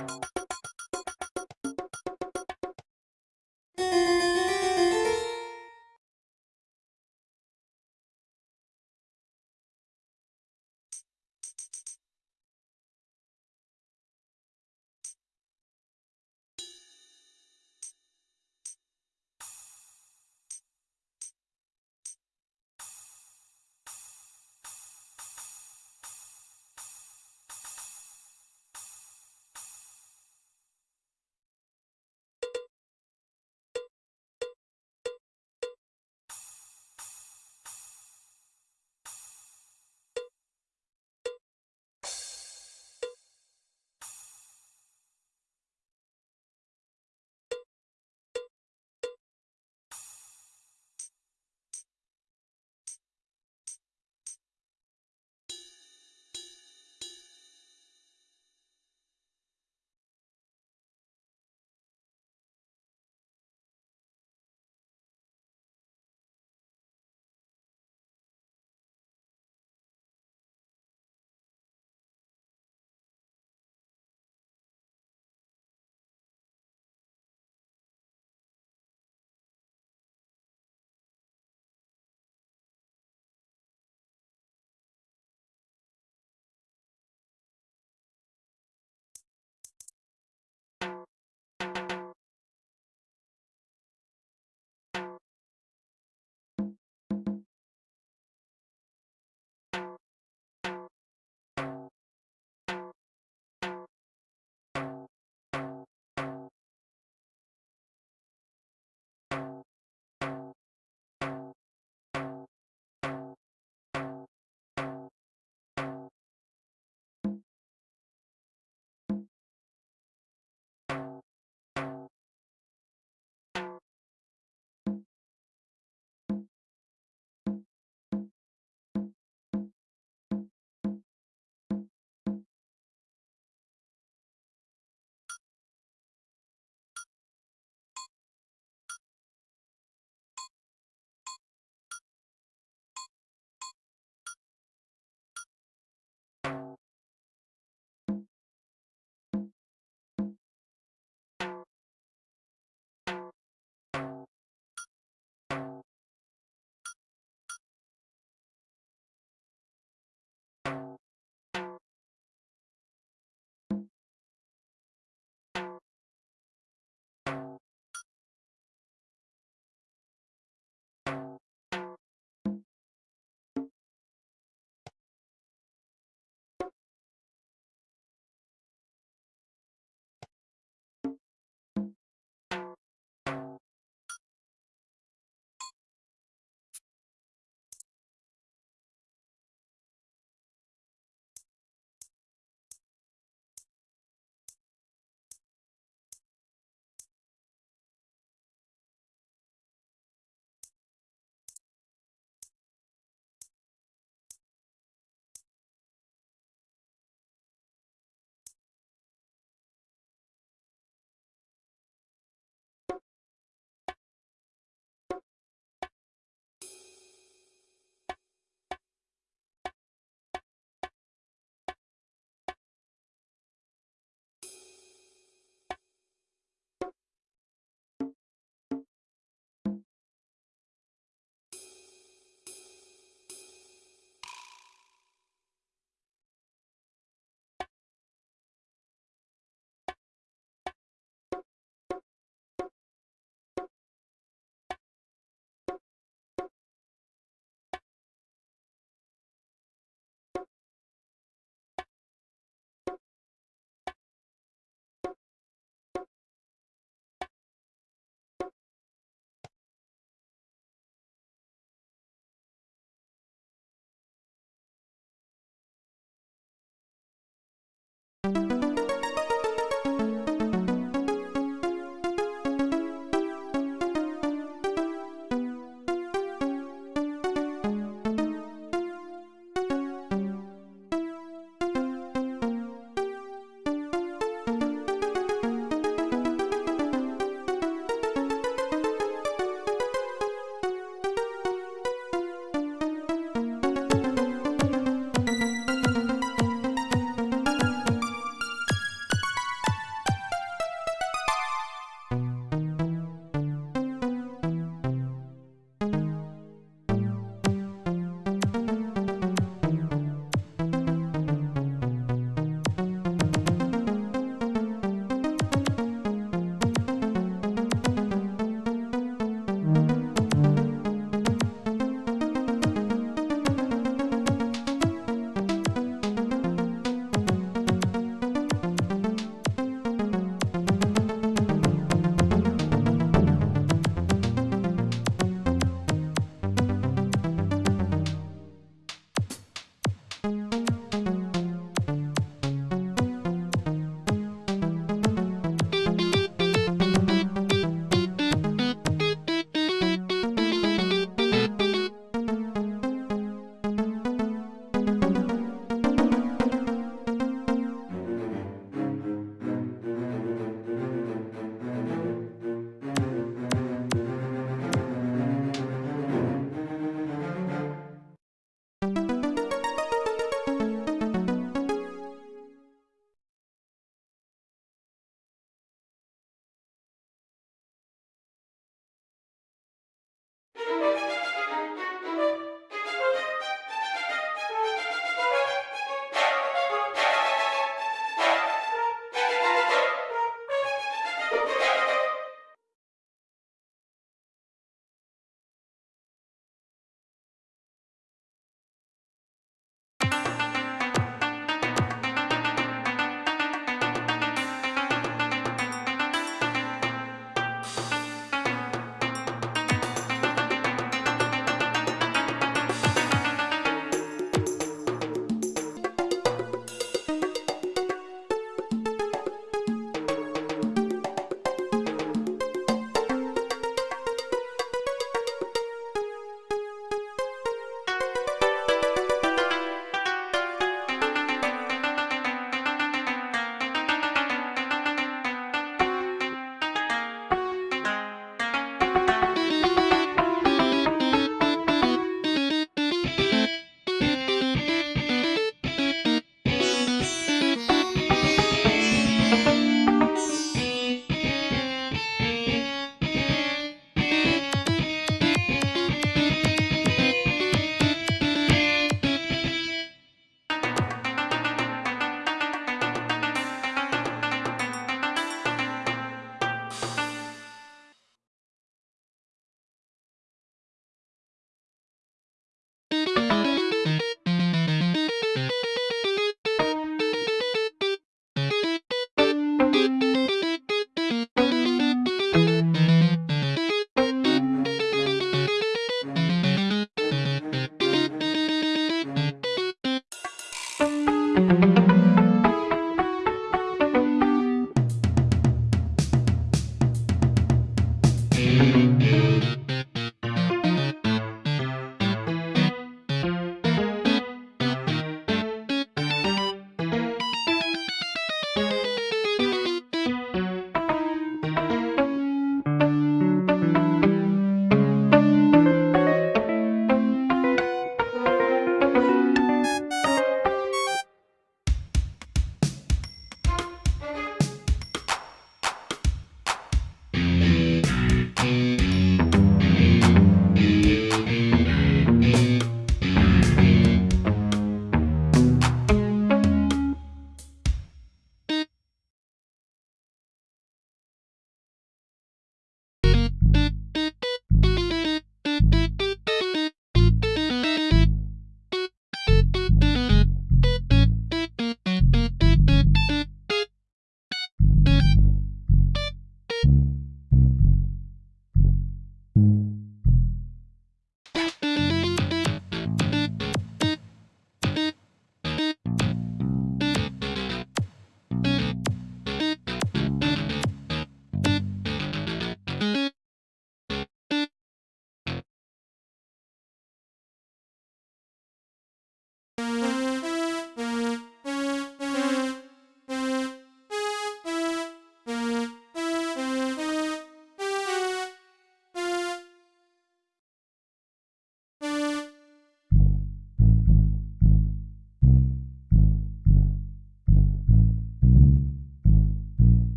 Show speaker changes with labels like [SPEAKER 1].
[SPEAKER 1] あ